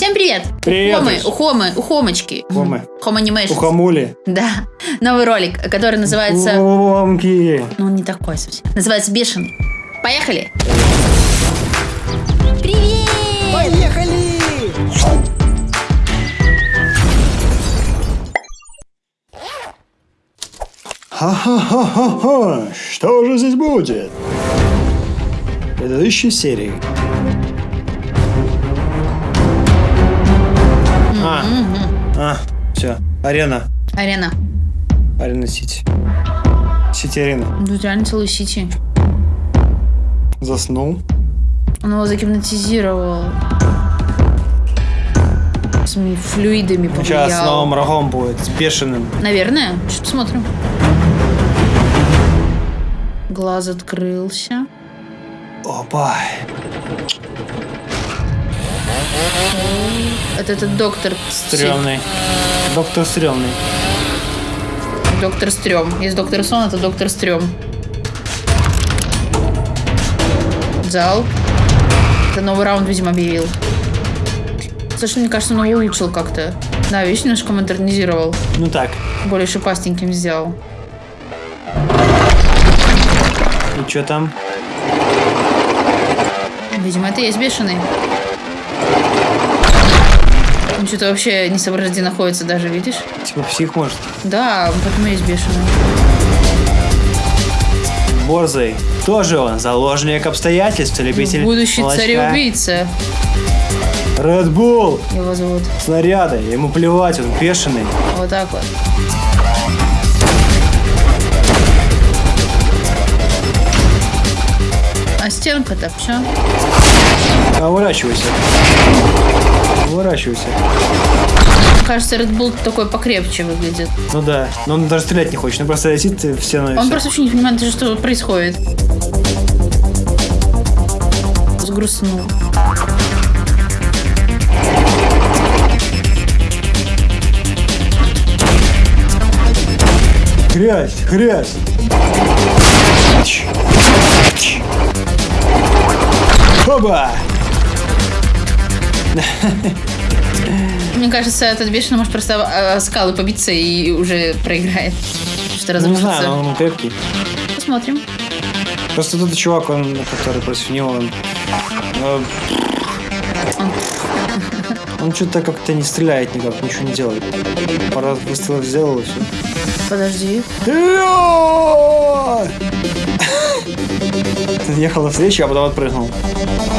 Всем привет! Привет, Ухомы, Иш. ухомы, ухомочки. Ухомы. Animations. Ухамули. Да, новый ролик, который называется... Ухомки. Ну, он не такой совсем. Называется «Бешеный». Поехали! Привет! Поехали! Ха-ха-ха-ха-ха. Что же здесь будет? В предыдущей серии. Все. Арена. Арена. Арена Сити. Сити Арена. Тут реально целый сити. Заснул. Он его загипнотизировал. Своими флюидами повлиял. Сейчас снова марафон будет с бешеным. Наверное. Сейчас посмотрим. Глаз открылся. Опа. Это этот доктор. Стрёмный. Доктор стрёмный. Доктор Стрём. Есть доктор Сон, это доктор Стрём. Зал. Это новый раунд, видимо, объявил. Слушай, мне кажется, он его улучшил как-то. Да, видишь, немножко модернизировал. Ну так. Более шипастеньким сделал. И что там? Видимо, это и есть бешеный. Что-то вообще не соображает, где находится даже, видишь? Типа псих может. Да, поэтому есть бешеный. Борзый. Тоже он. Заложник обстоятельств. Любитель Будущий молочка. царь-убийца Red Bull. его зовут. Снаряды. Ему плевать, он бешеный. Вот так вот. Стенка-то все? А уворачивайся. Уворачивайся. Кажется, Red Bull такой покрепче выглядит. Ну да. Но он даже стрелять не хочет. Он просто летит в стену Он просто вообще не понимает, что происходит. Сгрустнул. Грязь, грязь. Оба! Мне кажется, этот бешеный может просто о- о скалы побиться и уже проиграет. Что Ну, не разрушится. знаю, но он крепкий. Посмотрим. Просто тот чувак, он, который против него, он... э, Он что-то как-то не стреляет никак, ничего не делает. Пару выстрелов сделал и все. Подожди. Ехал навстречу, а потом отпрыгнул.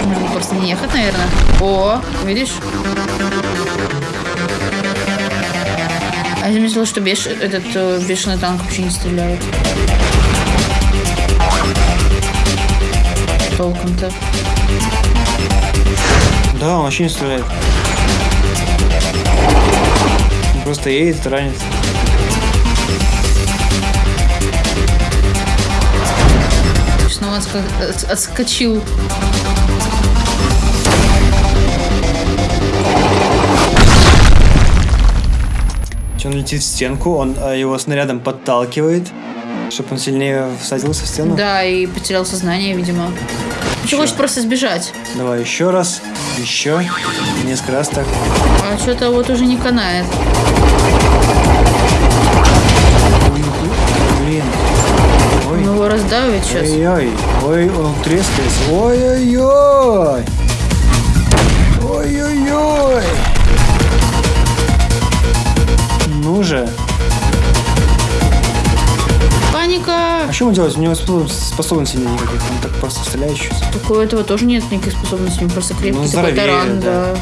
Можно просто не ехать, наверное. О, видишь? А я заметила, что беш... этот э, бешеный танк вообще не стреляет. Толком-то. Да, он вообще не стреляет. Он просто едет, ранит. Отска- от- отскочил. Он летит в стенку, он э, его снарядом подталкивает, чтобы он сильнее всадился в стену. Да, и потерял сознание, видимо. Еще хочет просто сбежать. Давай еще раз, еще, несколько раз так. А что-то вот уже не канает. Блин. Ой, его раздавит сейчас. ой-ой, ой, он трескается. Ой-ой-ой. Ой-ой-ой. Ну же. Паника! А что ему делать? У него спо- способностей нет никаких, он так просто стреляет сейчас. Так у этого тоже нет никаких способностей, он просто крепкий Ну, такой здоровее, таран, да. да.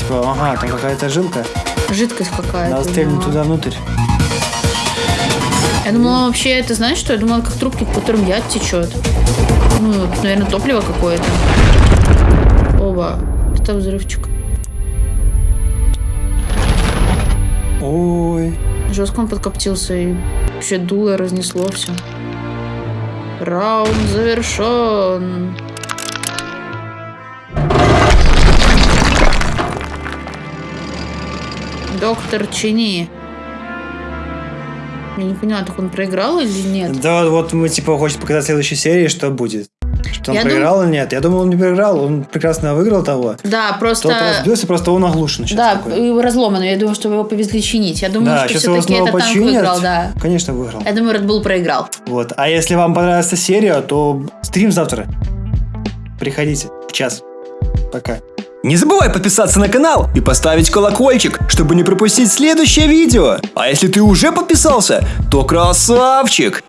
Типа, ага, там какая-то жилка. Жидкость какая-то. Надо стрельнуть да. туда внутрь. Я думала, вообще, это знаешь что? Я думала, как трубки, по которым яд течет. Ну, наверное, топливо какое-то. Оба. Это взрывчик. Ой. Жестко он подкоптился и вообще дуло разнесло все. Раунд завершен. Доктор Чини. Я не поняла, так он проиграл или нет? Да, вот мы типа хочет показать в следующей серии, что будет. Что он Я проиграл или нет. Я думал, он не проиграл, он прекрасно выиграл того. Да, Тот просто... разбился, просто он оглушен сейчас Да, такой. и разломанный. Я думаю, что его повезли чинить. Я думаю, Да, что все-таки этот танк выиграл, да. Конечно, выиграл. Я думаю, Red Bull проиграл. Вот. А если вам понравилась эта серия, то стрим завтра. Приходите в час. Пока. Не забывай подписаться на канал и поставить колокольчик, чтобы не пропустить следующее видео. А если ты уже подписался, то красавчик!